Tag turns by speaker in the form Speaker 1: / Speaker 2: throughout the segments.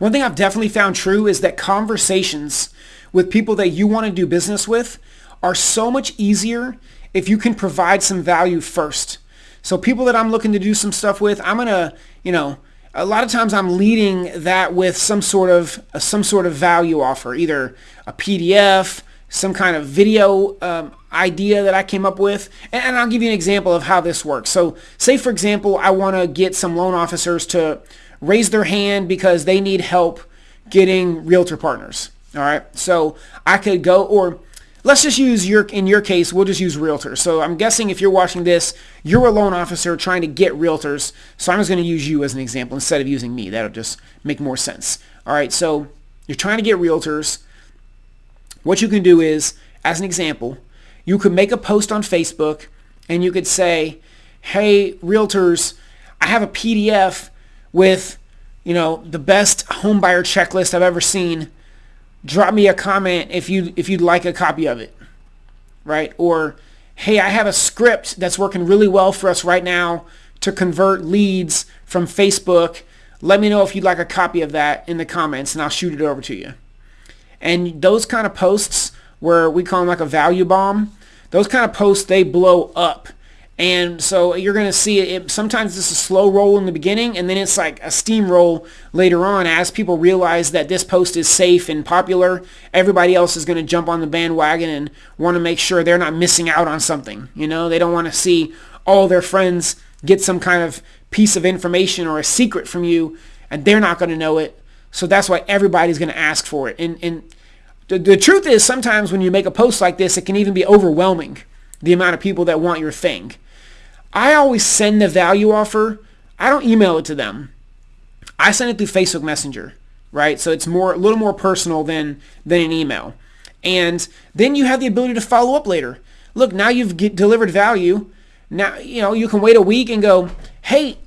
Speaker 1: One thing I've definitely found true is that conversations with people that you want to do business with are so much easier if you can provide some value first. So people that I'm looking to do some stuff with, I'm going to, you know, a lot of times I'm leading that with some sort of some sort of value offer, either a PDF, some kind of video um, idea that I came up with. And, and I'll give you an example of how this works. So say, for example, I want to get some loan officers to raise their hand because they need help getting realtor partners. All right. So I could go or let's just use your, in your case, we'll just use realtors. So I'm guessing if you're watching this, you're a loan officer trying to get realtors. So I'm just going to use you as an example instead of using me. That'll just make more sense. All right. So you're trying to get realtors. What you can do is, as an example, you could make a post on Facebook and you could say, hey, realtors, I have a PDF with, you know, the best homebuyer checklist I've ever seen. Drop me a comment if you if you'd like a copy of it. Right? Or hey, I have a script that's working really well for us right now to convert leads from Facebook. Let me know if you'd like a copy of that in the comments and I'll shoot it over to you. And those kind of posts where we call them like a value bomb, those kind of posts, they blow up. And so you're going to see it, sometimes it's a slow roll in the beginning and then it's like a steamroll later on as people realize that this post is safe and popular. Everybody else is going to jump on the bandwagon and want to make sure they're not missing out on something. You know, they don't want to see all their friends get some kind of piece of information or a secret from you and they're not going to know it. So that's why everybody's going to ask for it. And, and the, the truth is sometimes when you make a post like this, it can even be overwhelming, the amount of people that want your thing. I always send the value offer. I don't email it to them. I send it through Facebook Messenger, right? So it's more a little more personal than than an email. And then you have the ability to follow up later. Look, now you've get, delivered value. Now, you know, you can wait a week and go, "Hey,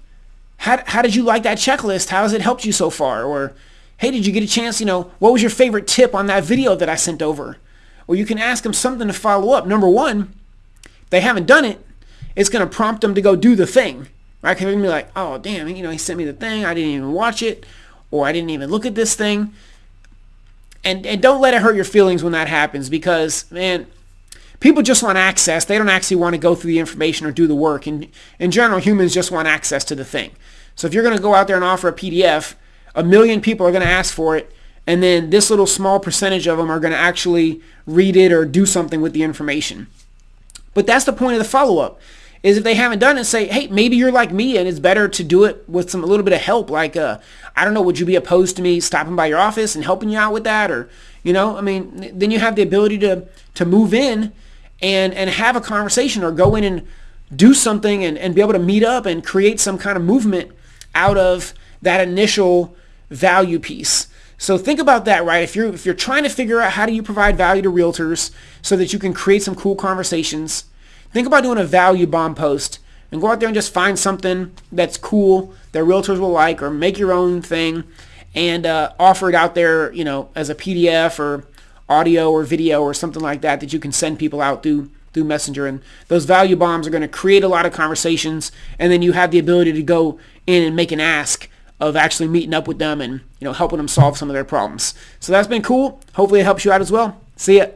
Speaker 1: how, how did you like that checklist? How has it helped you so far?" Or, "Hey, did you get a chance, you know, what was your favorite tip on that video that I sent over?" Or you can ask them something to follow up. Number 1, they haven't done it it's going to prompt them to go do the thing, right? Because they're going to be like, oh, damn, you know, he sent me the thing. I didn't even watch it or I didn't even look at this thing. And, and don't let it hurt your feelings when that happens because, man, people just want access. They don't actually want to go through the information or do the work. And in general, humans just want access to the thing. So if you're going to go out there and offer a PDF, a million people are going to ask for it. And then this little small percentage of them are going to actually read it or do something with the information. But that's the point of the follow-up is if they haven't done it, say, hey, maybe you're like me and it's better to do it with some a little bit of help. Like, uh, I don't know, would you be opposed to me stopping by your office and helping you out with that? Or, you know, I mean, then you have the ability to, to move in and, and have a conversation or go in and do something and, and be able to meet up and create some kind of movement out of that initial value piece. So think about that, right? If you're if you're trying to figure out how do you provide value to realtors so that you can create some cool conversations, Think about doing a value bomb post and go out there and just find something that's cool that realtors will like or make your own thing and uh, offer it out there, you know, as a PDF or audio or video or something like that that you can send people out through through Messenger. And those value bombs are going to create a lot of conversations and then you have the ability to go in and make an ask of actually meeting up with them and, you know, helping them solve some of their problems. So that's been cool. Hopefully it helps you out as well. See ya.